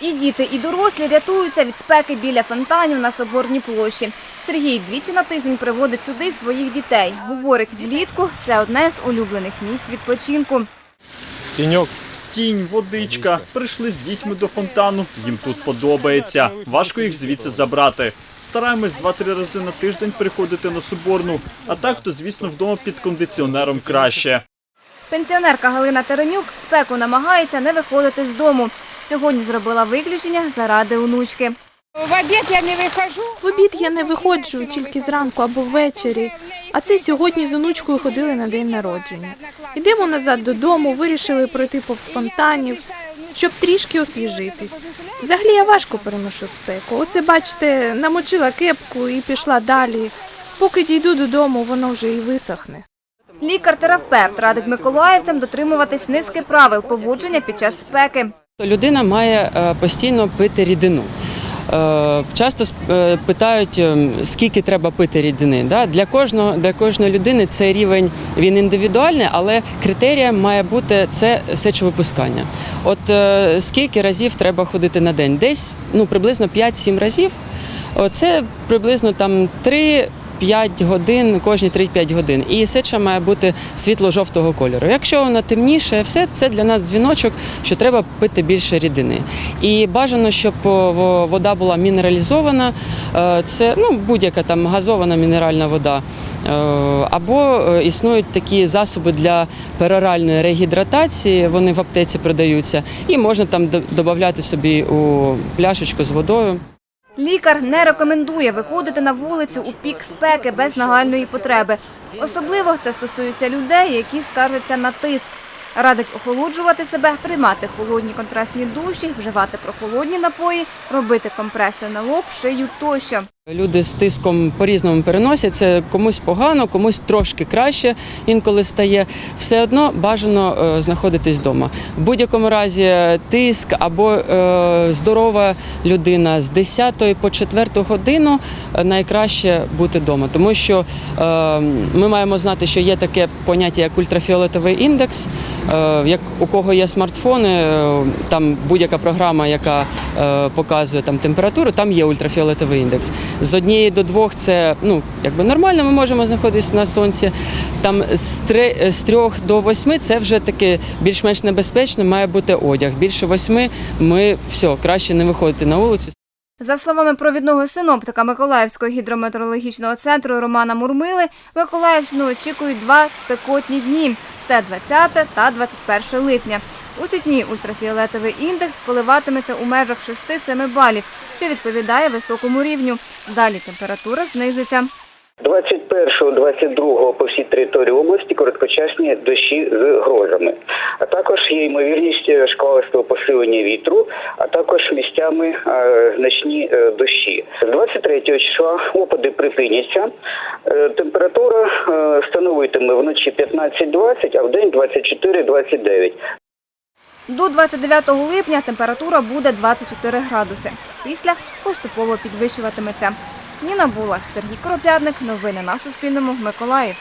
І діти, і дорослі рятуються від спеки біля фонтанів на Соборній площі. Сергій двічі на тиждень приводить сюди своїх дітей. Говорить, влітку це одне з улюблених місць відпочинку. Тіньок. Тінь, водичка. Прийшли з дітьми до фонтану. Їм тут подобається. Важко їх звідси забрати. Стараємось два-три рази на тиждень приходити на Соборну. А так, то звісно, вдома під кондиціонером краще. Пенсіонерка Галина Теренюк в спеку намагається не виходити з дому. Сьогодні зробила виключення заради онучки. В обід я не виходжу. В обід я не виходжу тільки зранку або ввечері. А це сьогодні з онучкою ходили на день народження. Йдемо назад додому, вирішили пройти повз фонтанів, щоб трішки освіжитись. Взагалі я важко переношу спеку. Оце, бачите, намочила кепку і пішла далі. Поки дійду додому, воно вже і висохне. Лікар-терапевт радить миколаївцям дотримуватись низки правил поводження під час спеки. Людина має е, постійно пити рідину. Е, Часто е, питають, е, скільки треба пити рідини. Для, кожного, для кожної людини цей рівень він індивідуальний, але критерієм має бути це сечовипускання. От скільки разів треба ходити на день? Десь ну, приблизно 5-7 разів. Це приблизно там 3 5 годин, кожні 3-5 годин. І сеча має бути світло-жовтого кольору. Якщо вона темніше, все це для нас дзвіночок, що треба пити більше рідини. І бажано, щоб вода була мінералізована. Е, Це ну, будь-яка там газована мінеральна вода. Е, Або е, існують такі засоби для пероральної регідратації, вони в аптеці продаються, і можна там додати собі у пляшечку з водою. Лікар не рекомендує виходити на вулицю у пік спеки без нагальної потреби. Особливо це стосується людей, які скаржаться на тиск. Радить охолоджувати себе, приймати холодні контрастні душі, вживати прохолодні напої, робити компреси на лоб, шию тощо. Люди з тиском по-різному переносять. Це комусь погано, комусь трошки краще інколи стає. Все одно бажано е, знаходитись вдома. В будь-якому разі е, тиск або е, здорова людина з 10 по 4 годину найкраще бути вдома, тому що ми маємо знати, що є таке поняття як ультрафіолетовий індекс. Як у кого є смартфони, там будь-яка програма, яка показує там температуру, там є ультрафіолетовий індекс. З однієї до двох це ну якби нормально. Ми можемо знаходитися на сонці. Там з три з трьох до восьми це вже таке більш-менш небезпечно. Має бути одяг. Більше восьми ми все краще не виходити на вулицю. За словами провідного синоптика Миколаївського гідрометеорологічного центру Романа Мурмили, Миколаївщину очікують два спекотні дні. Це 20 та 21 липня. У ці дні ультрафіолетовий індекс коливатиметься у межах 6-7 балів, що відповідає високому рівню. Далі температура знизиться. 21-22 по всій території області короткочасні дощі з грозами. А також є ймовірність е, шквалистого посилення вітру, а також місцями е, значні е, дощі. З 23 числа опади припиняться. Температура становитиме вночі 15-20, а в день 24-29. До 29 липня температура буде 24 градуси. Після поступово підвищуватиметься. Ніна Булах, Сергій Коропятник. Новини на Суспільному. Миколаїв.